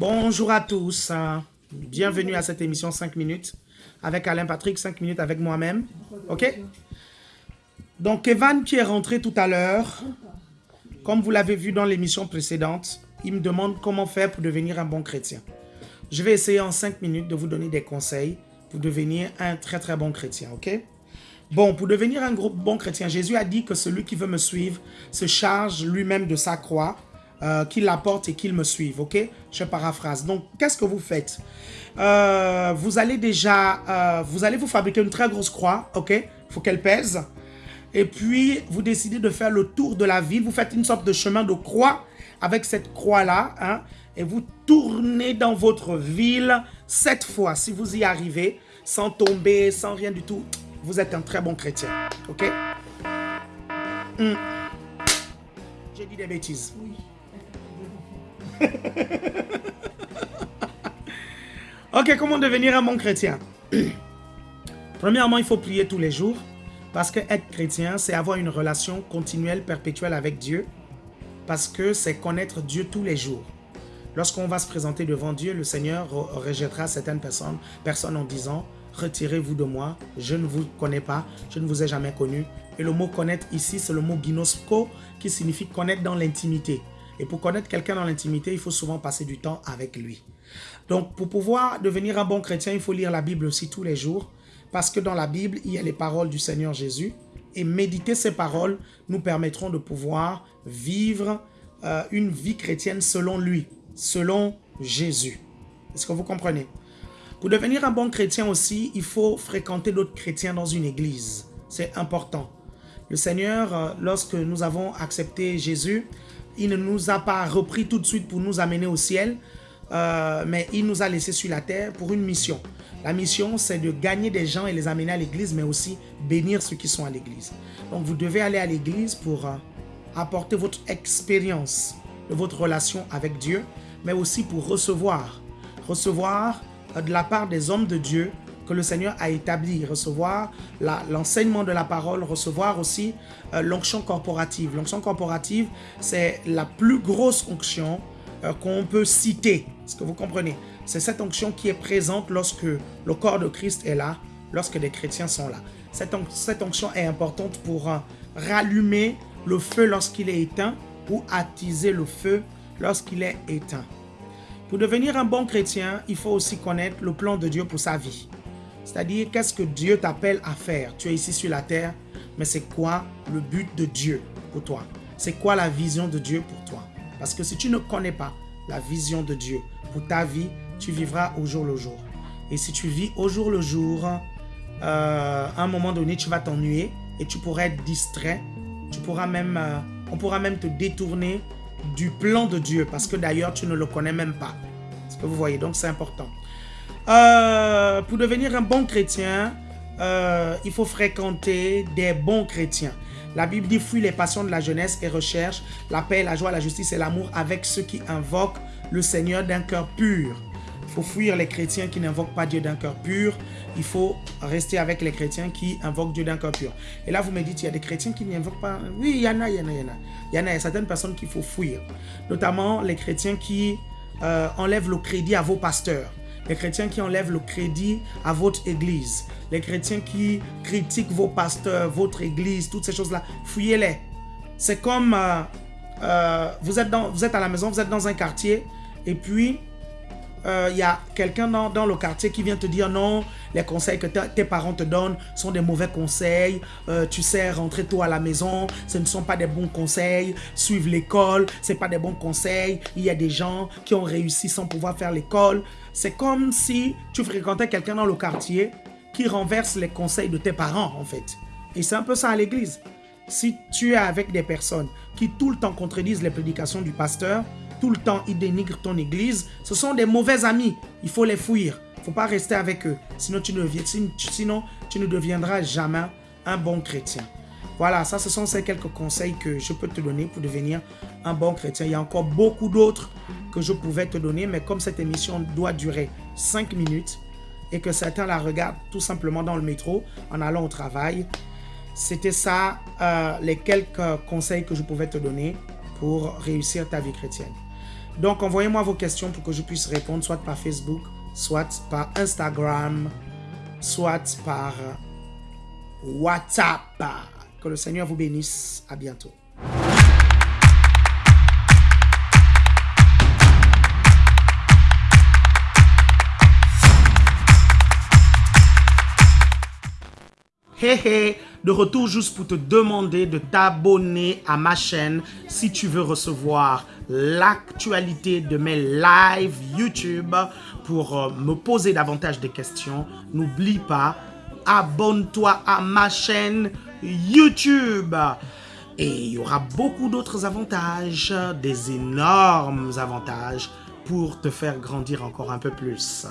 Bonjour à tous. Bienvenue à cette émission 5 minutes avec Alain Patrick, 5 minutes avec moi-même. OK? Donc, Evan qui est rentré tout à l'heure, comme vous l'avez vu dans l'émission précédente, il me demande comment faire pour devenir un bon chrétien. Je vais essayer en 5 minutes de vous donner des conseils pour devenir un très très bon chrétien, ok? Bon, pour devenir un gros bon chrétien, Jésus a dit que celui qui veut me suivre se charge lui-même de sa croix, euh, qu'il l'apporte et qu'il me suive, ok? Je paraphrase. Donc, qu'est-ce que vous faites? Euh, Vous allez déjà, euh, vous allez vous fabriquer une très grosse croix, ok? Il faut qu'elle pèse. Et puis, vous décidez de faire le tour de la ville. Vous faites une sorte de chemin de croix avec cette croix-là, hein, et vous tournez dans votre ville sept fois. Si vous y arrivez, sans tomber, sans rien du tout, vous êtes un très bon chrétien. Ok? Hmm. J'ai dit des bêtises. Oui. ok, comment devenir un bon chrétien? Premièrement, il faut prier tous les jours. Parce que être chrétien, c'est avoir une relation continuelle, perpétuelle avec Dieu. Parce que c'est connaître Dieu tous les jours. Lorsqu'on va se présenter devant Dieu, le Seigneur rejettera certaines personnes, personnes en disant Retirez-vous de moi, je ne vous connais pas, je ne vous ai jamais connu. Et le mot connaître ici, c'est le mot ginosko qui signifie connaître dans l'intimité. Et pour connaître quelqu'un dans l'intimité, il faut souvent passer du temps avec lui. Donc, pour pouvoir devenir un bon chrétien, il faut lire la Bible aussi tous les jours. Parce que dans la Bible, il y a les paroles du Seigneur Jésus. Et méditer ces paroles nous permettront de pouvoir vivre euh, une vie chrétienne selon lui selon Jésus. Est-ce que vous comprenez? Pour devenir un bon chrétien aussi, il faut fréquenter d'autres chrétiens dans une église. C'est important. Le Seigneur, euh, lorsque nous avons accepté Jésus, il ne nous a pas repris tout de suite pour nous amener au ciel, euh, mais il nous a laissés sur la terre pour une mission. La mission, c'est de gagner des gens et les amener à l'église, mais aussi bénir ceux qui sont à l'église. Donc, vous devez aller à l'église pour euh, apporter votre expérience de votre relation avec Dieu, mais aussi pour recevoir. Recevoir euh, de la part des hommes de Dieu que le Seigneur a établi, recevoir l'enseignement de la parole, recevoir aussi euh, l'onction corporative. L'onction corporative, c'est la plus grosse onction euh, qu'on peut citer. Est-ce que vous comprenez? C'est cette onction qui est présente lorsque le corps de Christ est là, lorsque des chrétiens sont là. Cette, cette onction est importante pour rallumer le feu lorsqu'il est éteint ou attiser le feu lorsqu'il est éteint. Pour devenir un bon chrétien, il faut aussi connaître le plan de Dieu pour sa vie. C'est-à-dire, qu'est-ce que Dieu t'appelle à faire? Tu es ici sur la terre, mais c'est quoi le but de Dieu pour toi? C'est quoi la vision de Dieu pour toi? Parce que si tu ne connais pas la vision de Dieu pour ta vie, tu vivras au jour le jour. Et si tu vis au jour le jour, euh, à un moment donné, tu vas t'ennuyer et tu pourrais être distrait. Tu pourras même, euh, on pourra même te détourner du plan de Dieu parce que d'ailleurs tu ne le connais même pas. Ce que vous voyez, donc c'est important. Euh, pour devenir un bon chrétien, euh, il faut fréquenter des bons chrétiens. La Bible dit fuis les passions de la jeunesse et recherche la paix, la joie, la justice et l'amour avec ceux qui invoquent le Seigneur d'un cœur pur. Il faut fuir les chrétiens qui n'invoquent pas Dieu d'un cœur pur. Il faut rester avec les chrétiens qui invoquent Dieu d'un cœur pur. Et là, vous me dites, il y a des chrétiens qui n'invoquent pas. Oui, il y en a, il y en a, il y en a. Il y en a, certaines personnes qu'il faut fuir. Notamment les chrétiens qui euh, enlèvent le crédit à vos pasteurs. Les chrétiens qui enlèvent le crédit à votre église. Les chrétiens qui critiquent vos pasteurs, votre église, toutes ces choses-là. Fuyez-les. C'est comme euh, euh, vous, êtes dans, vous êtes à la maison, vous êtes dans un quartier et puis il euh, y a quelqu'un dans, le quartier qui vient te dire non, les conseils que tes parents te donnent sont des mauvais conseils, euh, tu sais, rentrer tôt à la maison, ce ne sont pas des bons conseils, suivre l'école, ce pas des bons conseils, il y a des gens qui ont réussi sans pouvoir faire l'école. C'est comme si tu fréquentais quelqu'un dans le quartier qui renverse les conseils de tes parents en fait. Et c'est un peu ça à l'église. Si tu es avec des personnes qui tout le temps contredisent les prédications du pasteur, tout le temps ils dénigrent ton église, ce sont des mauvais amis. Il faut les fuir. Il ne faut pas rester avec eux. Sinon tu, ne, deviendras jamais un bon chrétien. Voilà, ça, ce sont ces quelques conseils que je peux te donner pour devenir un bon chrétien. Il y a encore beaucoup d'autres que je pouvais te donner, mais comme cette émission doit durer 5 minutes et que certains la regardent tout simplement dans le métro en allant au travail, c'était ça euh, les quelques conseils que je pouvais te donner pour réussir ta vie chrétienne. Donc, envoyez-moi vos questions pour que je puisse répondre, soit par Facebook, soit par Instagram, soit par WhatsApp. Que le Seigneur vous bénisse. À bientôt. Hé hé, de retour juste pour te demander de t'abonner à ma chaîne si tu veux recevoir l'actualité de mes lives YouTube pour euh, me poser davantage de questions. N'oublie pas, abonne-toi à ma chaîne YouTube. Et il y aura beaucoup d'autres avantages, des énormes avantages pour te faire grandir encore un peu plus.